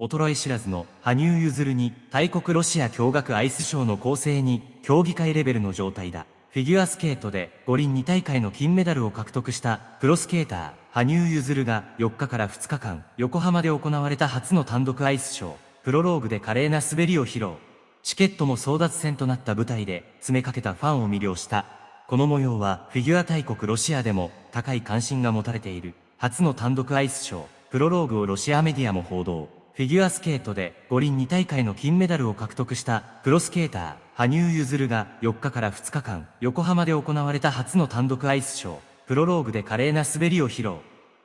衰え知らずの羽生結弦に大国ロシア驚愕アイスショーの構成に競技会レベルの状態だ。フィギュアスケートで五輪2大会の金メダルを獲得したプロスケーター、羽生結弦が4日から2日間、横浜で行われた初の単独アイスショー、プロローグで華麗な滑りを披露。チケットも争奪戦となった舞台で詰めかけたファンを魅了した。この模様はフィギュア大国ロシアでも高い関心が持たれている初の単独アイスショー、プロローグをロシアメディアも報道。フィギュアスケートで五輪2大会の金メダルを獲得したプロスケーター、羽生結弦が4日から2日間、横浜で行われた初の単独アイスショー、プロローグで華麗な滑りを披露。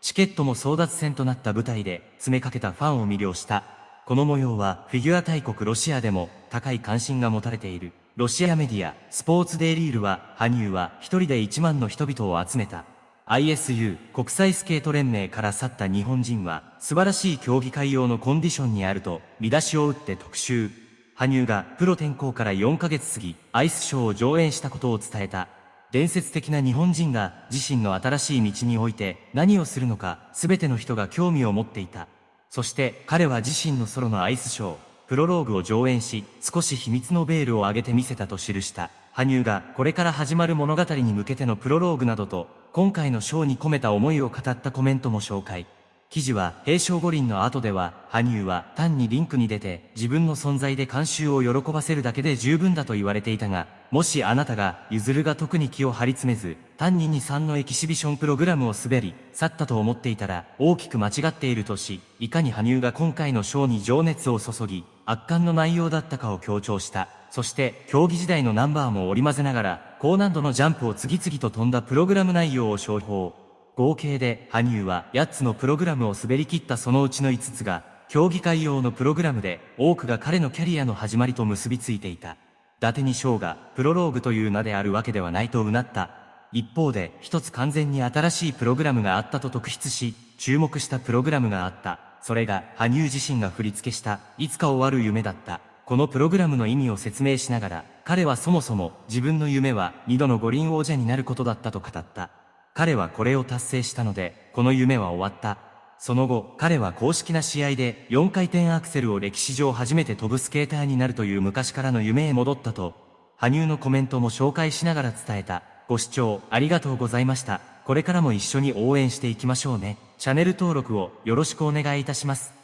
チケットも争奪戦となった舞台で詰めかけたファンを魅了した。この模様はフィギュア大国ロシアでも高い関心が持たれている。ロシアメディア、スポーツデイリールは、羽生は一人で1万の人々を集めた。ISU 国際スケート連盟から去った日本人は素晴らしい競技会用のコンディションにあると見出しを打って特集。羽生がプロ転向から4ヶ月過ぎアイスショーを上演したことを伝えた。伝説的な日本人が自身の新しい道において何をするのか全ての人が興味を持っていた。そして彼は自身のソロのアイスショー、プロローグを上演し、少し秘密のベールを上げてみせたと記した。羽生がこれから始まる物語に向けてのプロローグなどと、今回のショーに込めた思いを語ったコメントも紹介。記事は、平昌五輪の後では、羽生は単にリンクに出て自分の存在で観衆を喜ばせるだけで十分だと言われていたが、もしあなたが、ゆずるが特に気を張り詰めず、単に2、3のエキシビションプログラムを滑り、去ったと思っていたら、大きく間違っているとし、いかに羽生が今回のショーに情熱を注ぎ、圧巻の内容だったかを強調した。そして、競技時代のナンバーも織り交ぜながら、高難度のジャンプを次々と飛んだプログラム内容を商標。合計で羽生は8つのプログラムを滑り切ったそのうちの5つが競技会用のプログラムで多くが彼のキャリアの始まりと結びついていた。伊達に翔がプロローグという名であるわけではないとうなった。一方で一つ完全に新しいプログラムがあったと特筆し、注目したプログラムがあった。それが羽生自身が振り付けしたいつか終わる夢だった。このプログラムの意味を説明しながら、彼はそもそも自分の夢は二度の五輪王者になることだったと語った。彼はこれを達成したので、この夢は終わった。その後、彼は公式な試合で4回転アクセルを歴史上初めて飛ぶスケーターになるという昔からの夢へ戻ったと、羽生のコメントも紹介しながら伝えた。ご視聴ありがとうございました。これからも一緒に応援していきましょうね。チャンネル登録をよろしくお願いいたします。